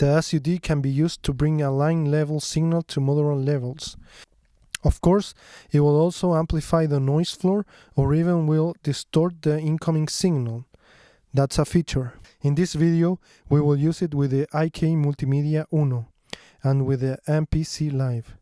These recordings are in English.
The SUD can be used to bring a line level signal to modular levels. Of course, it will also amplify the noise floor or even will distort the incoming signal. That's a feature. In this video, we will use it with the IK Multimedia Uno and with the MPC Live.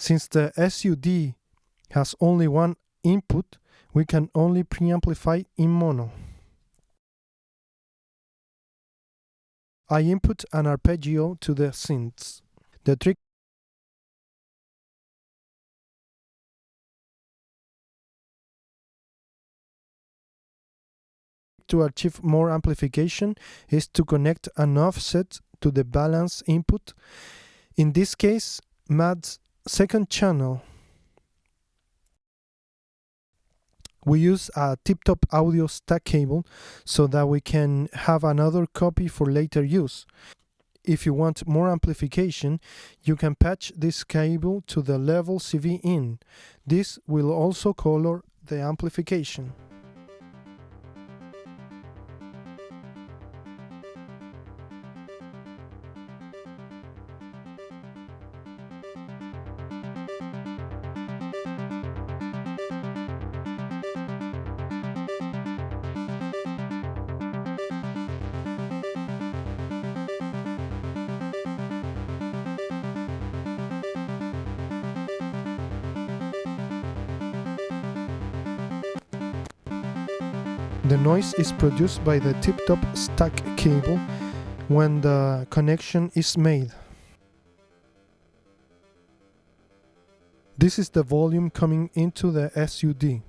Since the SUD has only one input, we can only preamplify in mono. I input an arpeggio to the synths. The trick to achieve more amplification is to connect an offset to the balance input. In this case, MAD's second channel we use a tip-top audio stack cable so that we can have another copy for later use. If you want more amplification, you can patch this cable to the level CV in. This will also color the amplification. The noise is produced by the tip-top stack cable when the connection is made. This is the volume coming into the SUD.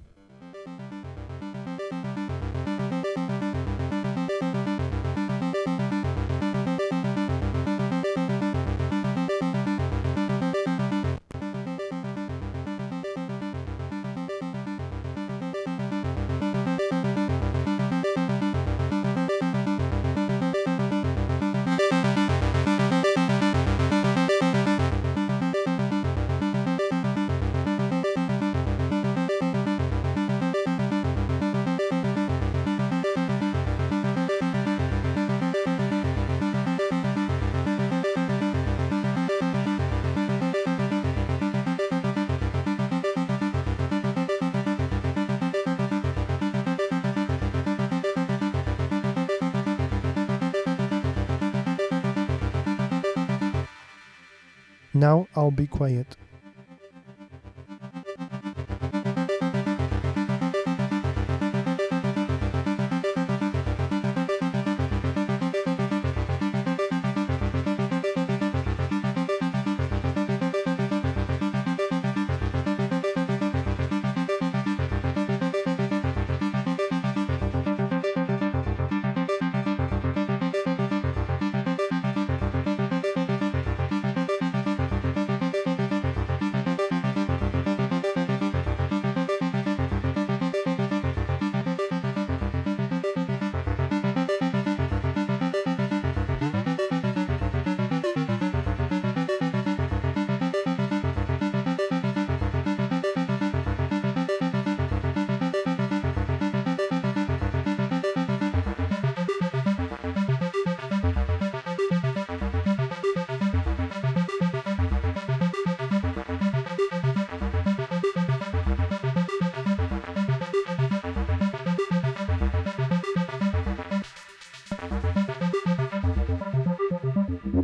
Now I'll be quiet.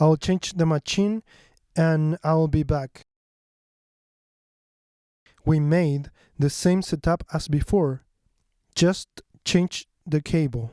I'll change the machine and I'll be back. We made the same setup as before, just change the cable.